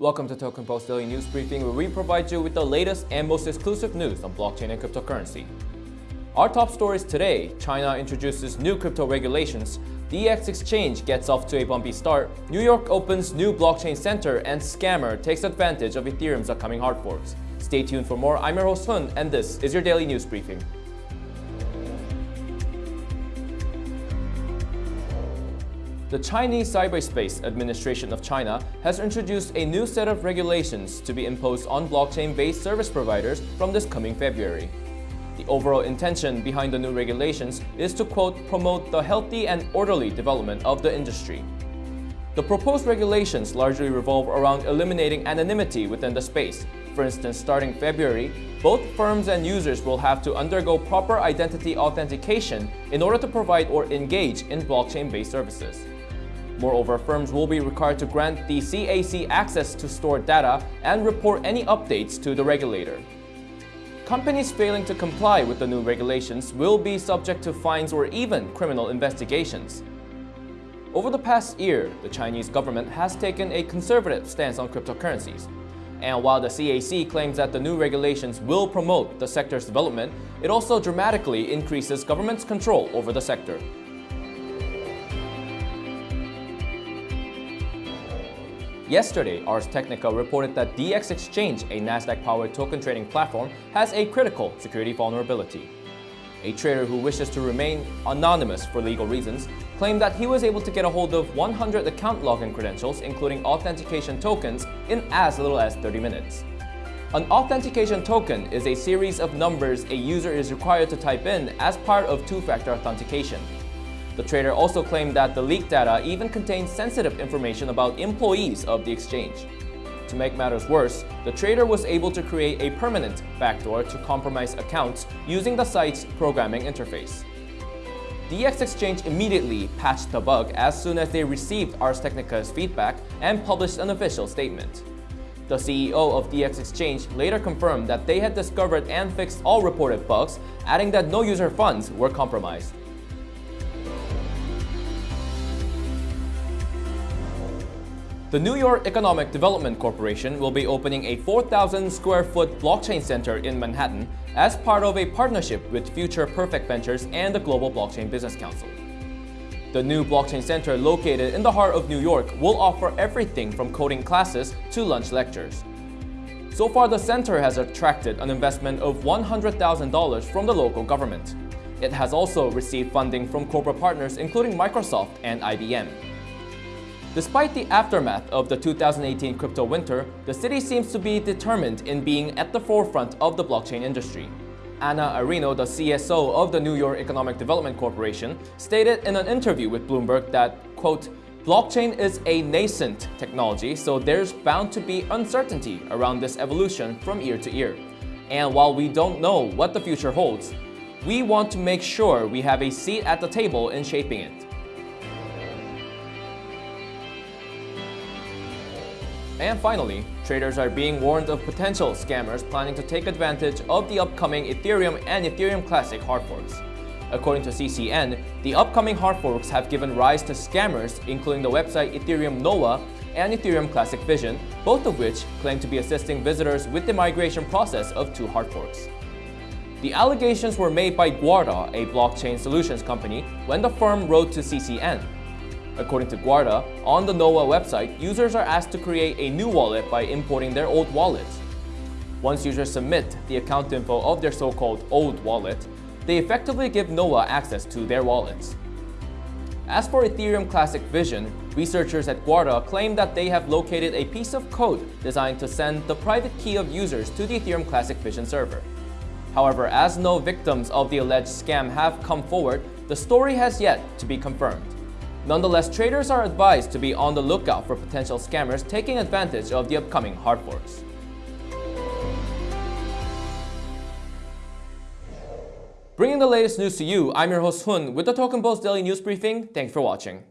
Welcome to Token Post Daily News Briefing, where we provide you with the latest and most exclusive news on blockchain and cryptocurrency. Our top stories today, China introduces new crypto regulations, DX Exchange gets off to a bumpy start, New York opens new blockchain center, and Scammer takes advantage of Ethereum's upcoming hard forks. Stay tuned for more. I'm your host Hun, and this is your Daily News Briefing. The Chinese Cyberspace Administration of China has introduced a new set of regulations to be imposed on blockchain-based service providers from this coming February. The overall intention behind the new regulations is to, quote, promote the healthy and orderly development of the industry. The proposed regulations largely revolve around eliminating anonymity within the space. For instance, starting February, both firms and users will have to undergo proper identity authentication in order to provide or engage in blockchain-based services. Moreover, firms will be required to grant the CAC access to stored data and report any updates to the regulator. Companies failing to comply with the new regulations will be subject to fines or even criminal investigations. Over the past year, the Chinese government has taken a conservative stance on cryptocurrencies. And while the CAC claims that the new regulations will promote the sector's development, it also dramatically increases government's control over the sector. Yesterday, Ars Technica reported that DX Exchange, a Nasdaq-powered token trading platform, has a critical security vulnerability. A trader who wishes to remain anonymous for legal reasons claimed that he was able to get a hold of 100 account login credentials, including authentication tokens, in as little as 30 minutes. An authentication token is a series of numbers a user is required to type in as part of two-factor authentication. The trader also claimed that the leaked data even contained sensitive information about employees of the exchange. To make matters worse, the trader was able to create a permanent backdoor to compromise accounts using the site's programming interface. DX Exchange immediately patched the bug as soon as they received Ars Technica's feedback and published an official statement. The CEO of DX Exchange later confirmed that they had discovered and fixed all reported bugs, adding that no user funds were compromised. The New York Economic Development Corporation will be opening a 4,000 square foot blockchain center in Manhattan as part of a partnership with Future Perfect Ventures and the Global Blockchain Business Council. The new blockchain center located in the heart of New York will offer everything from coding classes to lunch lectures. So far, the center has attracted an investment of $100,000 from the local government. It has also received funding from corporate partners including Microsoft and IBM. Despite the aftermath of the 2018 crypto winter, the city seems to be determined in being at the forefront of the blockchain industry. Ana Ariño, the CSO of the New York Economic Development Corporation, stated in an interview with Bloomberg that, quote, Blockchain is a nascent technology, so there's bound to be uncertainty around this evolution from year to year. And while we don't know what the future holds, we want to make sure we have a seat at the table in shaping it. And finally, traders are being warned of potential scammers planning to take advantage of the upcoming Ethereum and Ethereum Classic hard forks. According to CCN, the upcoming hard forks have given rise to scammers including the website Ethereum Nowa and Ethereum Classic Vision, both of which claim to be assisting visitors with the migration process of two hard forks. The allegations were made by Guarda, a blockchain solutions company, when the firm wrote to CCN. According to Guarda, on the Nowa website, users are asked to create a new wallet by importing their old wallets. Once users submit the account info of their so-called old wallet, they effectively give Nowa access to their wallets. As for Ethereum Classic Vision, researchers at Guarda claim that they have located a piece of code designed to send the private key of users to the Ethereum Classic Vision server. However, as no victims of the alleged scam have come forward, the story has yet to be confirmed. Nonetheless, traders are advised to be on the lookout for potential scammers taking advantage of the upcoming hard forks. Bringing the latest news to you, I'm your host Hun with the Token Post Daily News Briefing. Thanks for watching.